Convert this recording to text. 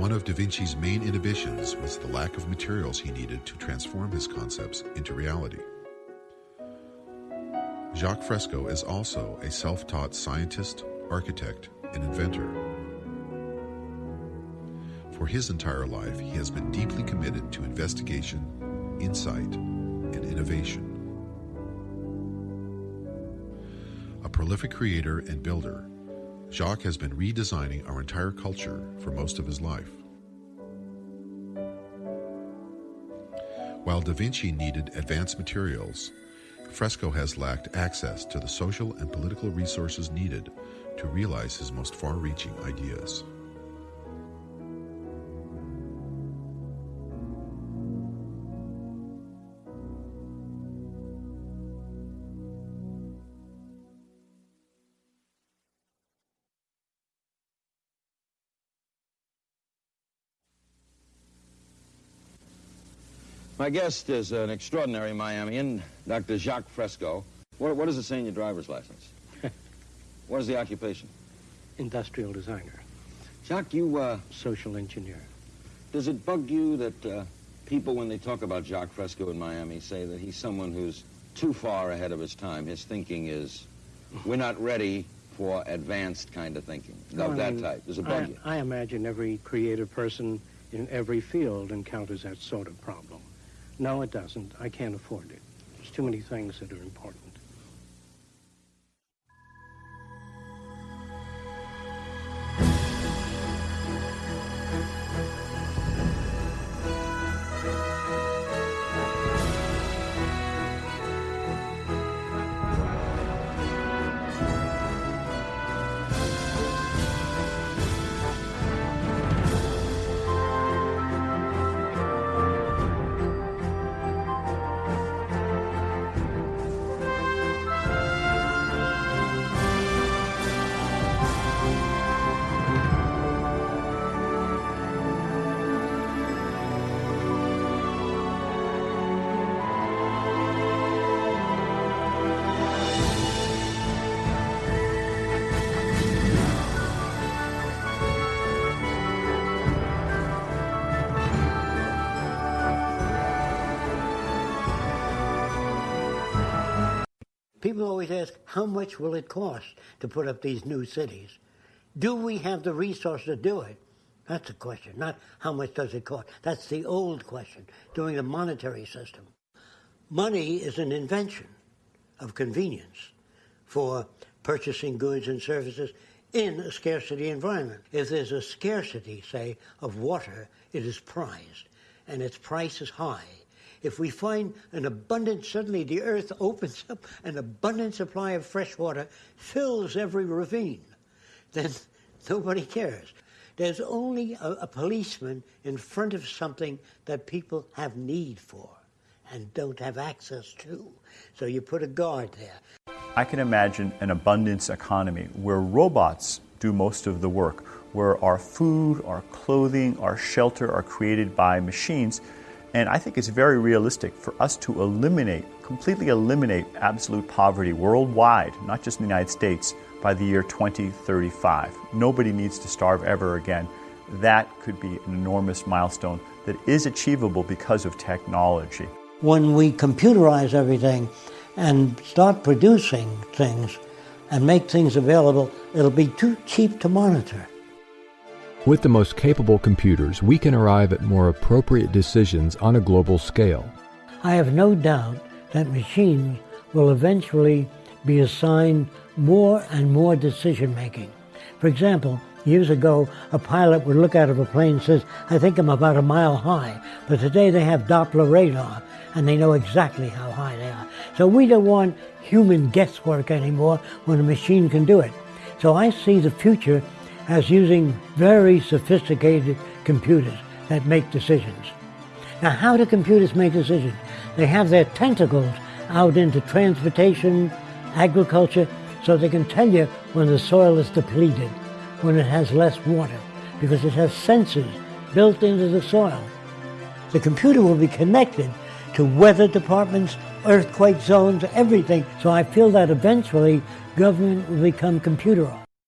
One of Da Vinci's main inhibitions was the lack of materials he needed to transform his concepts into reality. Jacques Fresco is also a self taught scientist, architect, and inventor. For his entire life, he has been deeply committed to investigation, insight, and innovation. A prolific creator and builder, Jacques has been redesigning our entire culture for most of his life. While Da Vinci needed advanced materials, Fresco has lacked access to the social and political resources needed to realize his most far reaching ideas. My guest is an extraordinary Miamian, Dr. Jacques Fresco. What, what does it say in your driver's license? what is the occupation? Industrial designer. Jacques, you, uh, Social engineer. does it bug you that uh, people, when they talk about Jacques Fresco in Miami, say that he's someone who's too far ahead of his time? His thinking is, we're not ready for advanced kind of thinking, of that Um, type. Does it bug I, you? I imagine every creative person in every field encounters that sort of problem. No, it doesn't. I can't afford it. There's too many things that are important. People always ask, how much will it cost to put up these new cities? Do we have the resources to do it? That's the question, not how much does it cost. That's the old question, during the monetary system. Money is an invention of convenience for purchasing goods and services in a scarcity environment. If there's a scarcity, say, of water, it is prized, and its price is high. If we find an abundant, suddenly the earth opens up, an abundant supply of fresh water fills every ravine, then nobody cares. There's only a, a policeman in front of something that people have need for and don't have access to. So you put a guard there. I can imagine an abundance economy where robots do most of the work, where our food, our clothing, our shelter are created by machines. And I think it's very realistic for us to eliminate, completely eliminate absolute poverty worldwide, not just in the United States, by the year 2035. Nobody needs to starve ever again. That could be an enormous milestone that is achievable because of technology. When we computerize everything and start producing things and make things available, it'll be too cheap to monitor. With the most capable computers, we can arrive at more appropriate decisions on a global scale. I have no doubt that machines will eventually be assigned more and more decision making. For example, years ago, a pilot would look out of a plane and says, I think I'm about a mile high. But today they have Doppler radar and they know exactly how high they are. So we don't want human guesswork anymore when a machine can do it. So I see the future as using very sophisticated computers that make decisions. Now, how do computers make decisions? They have their tentacles out into transportation, agriculture, so they can tell you when the soil is depleted, when it has less water, because it has sensors built into the soil. The computer will be connected to weather departments, earthquake zones, everything. So I feel that eventually government will become computerized.